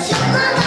Зачем